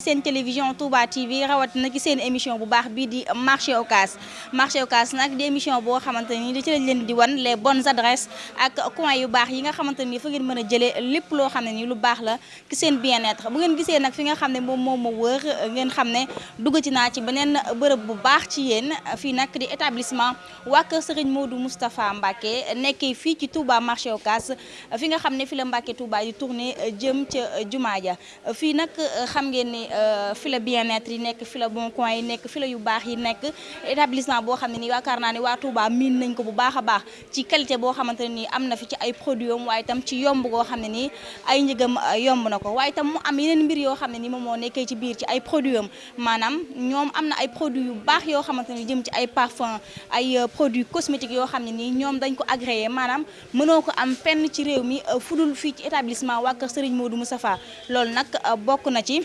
seen télévision Touba TV rawatina ci seen émission bu baax bii di marché Ocass marché Ocass nag di émission boo xamante ni li ci lañ leen di wan les bonnes adresses ak coin yu baax yi nga xamante ni fa ngeen mën a jëlee lépp loo xam ne ni lu baax la ci seen bien-être bu ngeen gisee nag fi nga xam ne moom moom ma wër ngeen xam ne duggati naa ci beneen bërëb bu baax ci yéen fii nag di établissement waa kër Serigne Modou Moustapha Mbacké nekkee fii ci Touba marché Ocass fi nga xam ne fi la Mbacké Touba di tourné jëm ca jumaa ja Fii nag xam ngeen ni fi la bien-être yi nekk fi la bon coin yi nekk fi la yu baax yi nekk établissement boo xam ne nii yaakaar naa ni waa Touba miin nañ ko bu baax a baax ci qualité boo xamante ne nii am na fi ci ay produits am waaye itam ci yomb goo xam ne nii ay njëgam yomb na ko waaye itam mu am yeneen mbir yoo xam ne nii moom moo nekkee ci biir ci ay produits am maanaam ñoom am na ay produits yu baax yoo xamante ne jëm ci ay parfum ay produits cosmétiques yoo xam ne nii ñoom dañ ko agréé maanaam mënoo ko am fenn ci réew mi euh, fu dul fii ci établissement waa kër Serigne Modou Moustapha loolu nag euh, bokk na ci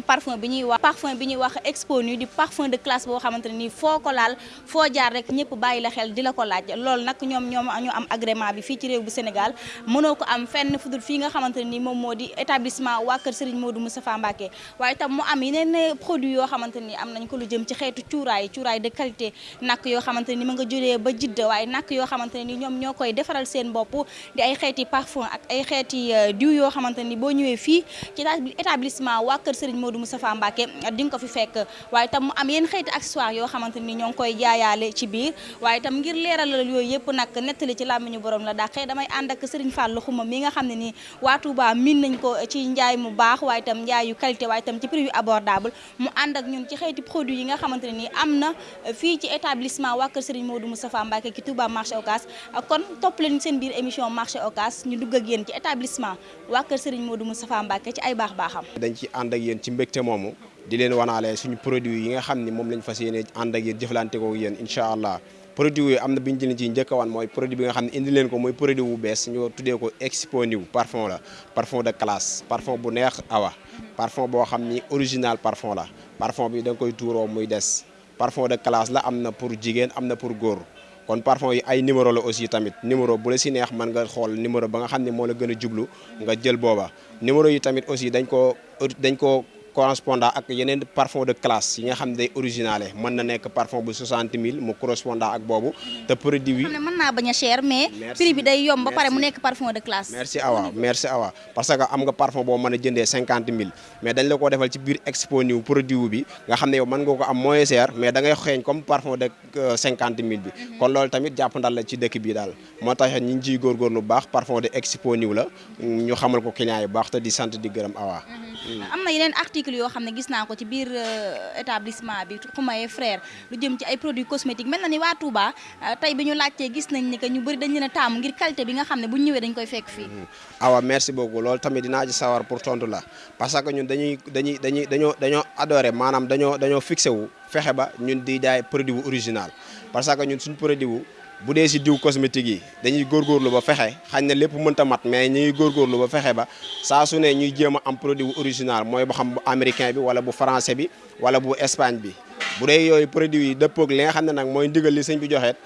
parfum bi ñuy wax parfum bi ñuy wax expo nu di parfum de classe boo xamante ne nii foo ko laal foo jaar rek ñëpp bàyyi la xel di la ko laaj loolu nag ñoom ñoom ñu am agrément bi fii ci réew bu Sénégal mënoo ko am fenn fudul fii nga xamante ne nii moom moo di établissement waa kër Serigne Modou Moustapha Mbacké waaye tam mu am yeneen produit yoo xamante ni am nañ ko lu jëm ci xeetu cuuraay cuuraay de qualité nàkk yoo xamante ni ma nga juree ba jidd waaye nàkk yoo xamante ne ni ñoom ñoo koy defaral seen bopp di ay xeeti parfum ak ay xeeti euh, diw yoo xamante ni boo ñëwee fii ci établissement waa kër Serigne Modou Moustapha Mbacké di nga ko fi fekk waaye tam mu am yenn xeeti accessoires yoo xamante ni ñoo ngi koy jaayaale ci biir waaye tam ngir leeralal yooyu yëpp nag nettali ci làmmiñu borom la dàqee damay ànd ak Serigne Fallou Xuma mi nga xam ne ni waa Touba miin nañ ko ci njaay mu baax waaye tam njaay yu qualité waaye tam ci prix yu abordable mu ànd ak ñun ci xeeti produit yi nga xamante ne nii am na fii ci établissement waa kër Serigne Modou Moustapha Mbacké ci Touba marché Ocass kon topp leen seen biir émission marché Ocass ñu dugg ak yéen ci établissement waa kër Serigne Modou Moustapha Mbacké ci ay baax baaxam dañ ci ànd ak yéen ci mbégte moomu di leen wanaale suñu produit yi nga xam ni moom lañ fas yéene ànd ak yéen jëflante ko yéen incha allah Produit yooyu am na bi ñu leen ciy njëkk a wan mooy produit bi nga xam ne indi leen ko muy produit bu bees ñu tuddee ko Exponew parfum la parfum de classe parfum bu neex awa parfum boo xam ni original parfum la parfum bi da nga koy tuuroo muy des parfum de classe la am na pour jigéen am na pour góor kon parfum yi ay numéro la aussi tamit numéro bu la si neex mën nga xool numéro ba nga xam ne moo la gën a jublu nga jël booba numéro yi tamit aussi dañ ko dañ ko correspondant ak yeneen parfum de classe yi nga xam ne day originale mën na nekk parfum bu 60 000 mu correspondant ak boobu te produit bi xam ne mën naa bañ a cher mais prix bi day yomb ba pare mu nekk parfum de classe merci awa merci awa parce que am nga parfum boo mën a jëndee 50 000 mais dañ la ko defal ci biir expo niw produit bi nga xam ne yow mën nga ko am moins cher mais da ngay xeeñ comme parfum de 50 euh, 000 bi mhm. kon loolu tamit jàpp ndal la ci dëkk bi daal moo tax ñu ngi ciy góorgóorlu bu baax parfum de exponue la ñu xamal ko client yi bu baax te di sant di gërëm awa mm-hmm. am na yeneen article yoo xam ne gis naa ko ci biir euh, établissement bi Xumaye frère lu jëm ci ay produits cosmétiques mel na ni waa Touba euh, tey bi ñu laajtee gis nañ ni que ñu bëri dañ leen a taamu ngir qualité bi nga xam ne bu ñëwee dañ koy fekk fii mm-hmm. awa merci beaucoup loolu tamit dinaa ci sawar pour tontu la parce que ñun dañuy dañuy dañuy dañoo dañoo adoré maanaam dañoo dañoo fixé wu fexe ba ñun di jaay produit bu original parce que ñun suñu produit bu bu dee si diw cosmétique yi dañuy góorgóorlu ba fexe xañ na lépp mënta mat mais ñu ngi góorgóorlu ba fexe ba saa su ne ñuy jéem a am produit bu original mooy ba xam bu américain bi wala bu français bi wala bu Espagne bi bu dee yooyu produit yi dëppoog li nga xam ne nag mooy ndigal li sëñ bi joxeet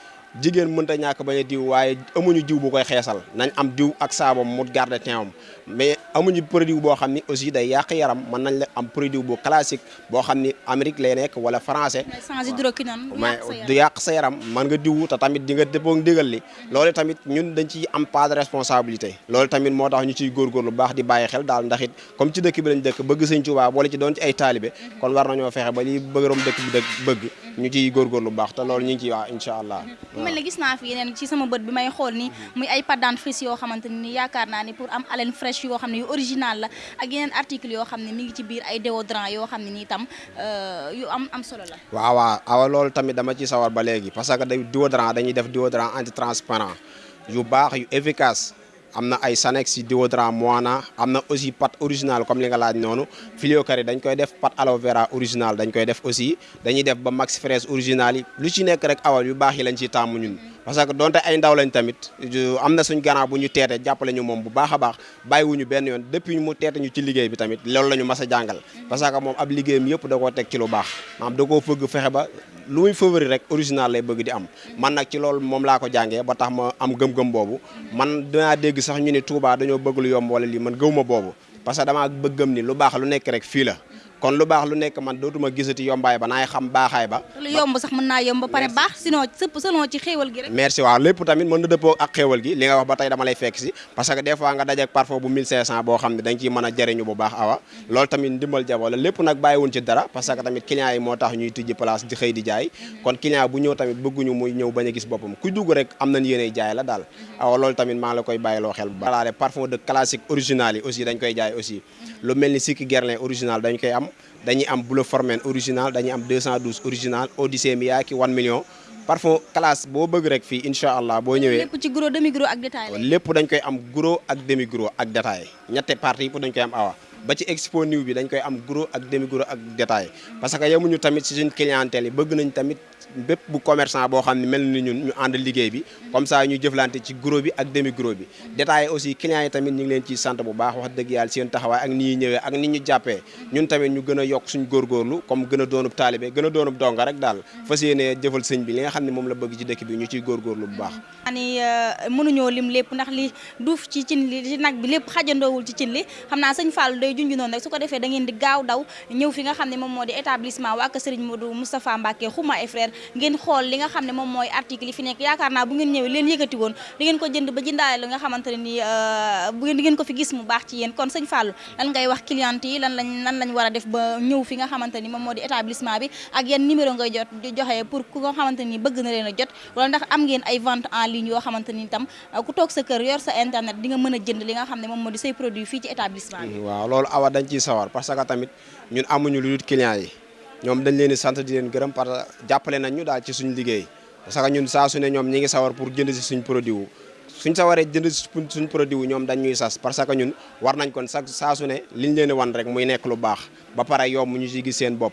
jigéen mënta ñàkk bañ a diw waaye amuñu diw bu koy xeesal nañ am diw ak saabam mu garde teewam mais amuñu produit boo xam ni aussi day yàq yaram mën nañ la am produit bu classique boo xam ni Amérique lay nekk wala français mais du yàq sa yaram mën nga diw te tamit di nga dëppoo ndigal li loolu tamit ñun dañ ciy am pas de responsabilité loolu tamit moo tax ñu ciy góorgóorlu baax di bàyyi xel daal ndax it comme ci dëkk bi lañ dëkk bëgg sëñ Tuubaa boole ci doon ci ay taalibe kon war nañoo fexe ba li bëggoon dëkk bi dëkk bëgg ñu ciy góorgóorlu bu baax te loolu ñu ngi ciy wax incha allah. mu mel ne gis naa fi yeneen ci sama bët bi may xool ni muy ay pâte dentifrice yoo xamante ni yaakaar naa ni pour am haleine fraîche yoo xam ne yu original la ak yeneen article yoo xam ne mi ngi ci biir ay déodorant yoo xam ne nii tam euh, yu am am solo la. waaw waaw awa loolu tamit dama ci sawar ba léegi parce que déodorant dañuy def déodorant anti transparent yu baax yu efficace. am na ay sanex si déodorant moana am na aussi pâte original comme li nga laaj noonu filio kari dañ koy def pâte aloe vera original dañ koy def aussi dañuy def ba max fraise original yi lu ci nekk rek awal yu baax yi lañ ciy tàmm ñun parce que donte ay ndaw lañ tamit am na suñ gannaaw bu ñu teete jàppale ñu moom bu baax a baax bàyyiwuñu benn yoon depuis mu teete ñu ci liggéey bi tamit loolu la ñu mas a jàngal parce que moom ab liggéeyam yëpp da koo teg ci lu baax maanaam da koo fëgg fexe ba lu muy favori rek original lay bëgg di am man nag ci loolu moom laa ko jàngee ba tax ma am gëm-gëm boobu man dinaa dégg sax ñu ni Touba dañoo bëgg lu yomb wala lii man gëw ma boobu parce que damaa bëgg gëm ni lu baax lu nekk rek fii la kon lu baax lu nekk man dootuma gisati yombaay ba naay xam baaxaay ba lu yomb sax mën naa yomb ba pare baax sinon sëpp selon ci xéewal gi rek merci waaw lépp tamit mën na dëppoo ak xéewal gi li nga wax ba tey dama lay fekk si parce que des fois nga dajeek parfum bu 1500 boo xam ne dañ ciy mën a jëriñu bu baax awa loolu tamit ndimbal jabo la lépp nag bàyyiwuñ ci dara parce que tamit client yi moo tax ñuy tijji place di xëy di jaay kon client bu ñëw tamit bëgguñu muy ñëw bañ a gis boppam ku dugg rek am nañ yéeney jaay la daal awa loolu tamit maa la koy bàyyiloo xel bu baax laale parfum de classique original yi aussi dañ koy jaay aussi lu mel ni sikki gerlin original dañ koy am dañuy am bleu formel original dañuy am 212 original odyssée mi yaa ki 1 million parfum classe boo bëgg rek fii incha allah boo ñëwee lépp ci gros demi gros ak détail lépp dañ koy am gros ak demi gros ak détail ñetti parti yëpp dañ koy am awa ba ci expo new bi dañ koy am gros ak demi gros ak détail parce que yemuñu tamit si suñ clientèle yi bëgg nañ tamit bépp bu commerçant boo xam ne mel ni ñun ñu ànd liggéey bi comme ça ñu jëflante ci gros bi ak demi gros bi détail aussi clients yi tamit ñu ngi leen ciy sant bu baax wax dëgg yàlla seen taxawaay ak ni ñuy ñëwee ak ni ñu jàppee ñun tamit ñu gën a yokk suñ góorgóorlu comme gën a doonub taalibe gën a doonub donga rek daal fas yéene jëfal sëñ bi li nga xam ne moom la bëgg ci dëkk bi ñu ciy góorgóorlu bu baax ni euh, mënuñoo lim lépp ndax li duuf ci cin li ci nag bi lépp xajandoowul ci cin li xam naa sëñ Fallou day junj noonu rek su ko defee da ngeen di gaaw daw ñëw fi nga xam ne moom moo di établissement waa kër Serigne Modou Moustapha Mbacké Xuma et frère ngeen xool li nga xam ne moom mooy article yi fi nekk yaakaar naa bu ngeen ñëwee leen yëkkati woon di ngeen ko jënd ba jëndaale li nga xamante ne ni euh, bu ngeen di ngeen ko fi gis mu baax ci yéen kon sëñ Fallou lan ngay wax client yi lan lañ lan lañ war a def ba ñëw fi nga xamante ni moom moo di établissement bi ak yan numéro ngay jot joxe pour ku nga xamante ni bëgg na leen a jot wala ndax am ngeen ay vente en ligne yoo xamante ni itam euh, ku toog sa kër yor sa internet di nga mën a jënd li nga xam ne moom moo di say produit fii ci établissement bi. Mm-hmm. waaw loolu awa dañ ciy sawar parce que tamit ñun amuñu lu dul clients yi ñoom dañ leen di sant di leen gërëm parce que jàppale nañ ñu daal ci suñu liggéey parce que ñun saa su ne ñoom ñi ngi sawar pour jënd si suñ produit wu suñ sa waree jënd suñ produit wu ñoom dañ ñuy sas parce que ñun war nañ kon sax saa su ne liñ leen wan rek muy nekk lu baax ba pare yomb ñu ci gis seen bopp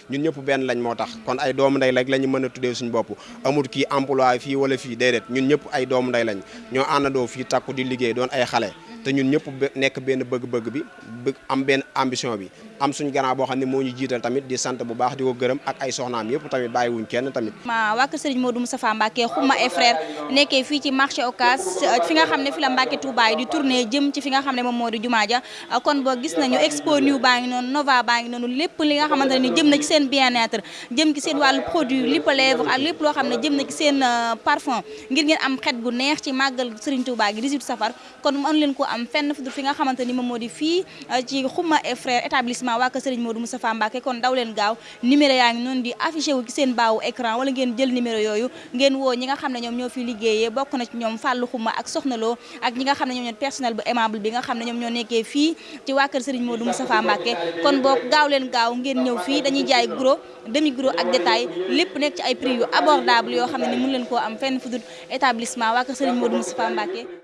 ñun ñëpp benn lañ moo tax kon ay doomu ndey rek la ñu mën a tuddee suñu bopp amul kii emploi fii wala fii déedéet ñun ñëpp ay doomu ndey lañ ñoo àndandoo fii takku di liggéey doon ay xale te ñun ñëpp nekk benn bëgg-bëgg bi bëgg am benn ambition bi am suñ gannaaw boo xam ne moo ñu jiital tamit di sant bu baax di ko gërëm ak ay soxnaam yëpp tamit bàyyiwuñ kenn tamit ma wàkk sëriñ Modou Moustapha Mbacke xuma et frère nekkee fii ci marché Ocass fi nga xam ne fi la Mbacke Touba yi di tourné jëm ci fi nga xam ne moom moo di jumaa ja Ah, kon boo gis nañu expo new baa ngi noonu nova baa ngi noonu lépp li nga xamante ne jëm na ci seen bien-être jëm ci seen wàllu produit lipp lèvre ak lépp loo xam ne jëm na ci seen euh, parfum ngir ngeen am xet gu neex ci màggal Serigne Touba gi 18 safar kon mën leen ko am fenn fu fi nga xamante ni moom moo di fii euh, ci Xuma et frère établissement waa kër Serigne Modou Moustapha Mbacké kon daw leen gaaw Numéro yaa ngi noonu di affiché wu ci seen bas wu écran walla ngeen jël numéro yooyu ngeen woo ñi nga xam ne ñoom ñoo fiy liggéeyee bokk na ci ñoom Fàllu Xuma ak Soxna Lóo ak ñi nga xam ne ñoom ñoo di personnel bu aimable bi nga xam ne ñoom ñoo nekkee fii ci waa kër Sëriñ Moodu Mustafaa Mbàkke kon boog gaaw leen gaaw ngeen ñëw fii dañuy jaay gros demi gros ak détail lépp nekk ci ay prix yu abordable yoo xam ne ni mënu leen koo am fenn fu dul établissement waa kër Sëriñ Moodu Mustafaa Mbàkke